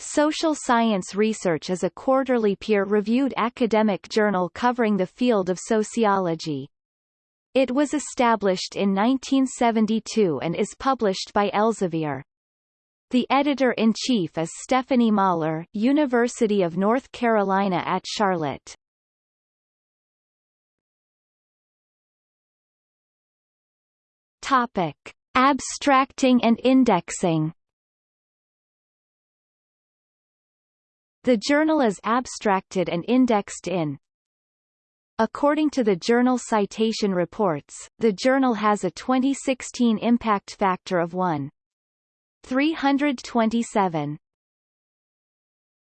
Social Science Research is a quarterly peer-reviewed academic journal covering the field of sociology. It was established in 1972 and is published by Elsevier. The editor-in-chief is Stephanie Moller University of North Carolina at Charlotte. Topic. Abstracting and indexing The journal is abstracted and indexed in According to the Journal Citation Reports, the journal has a 2016 impact factor of 1. 327.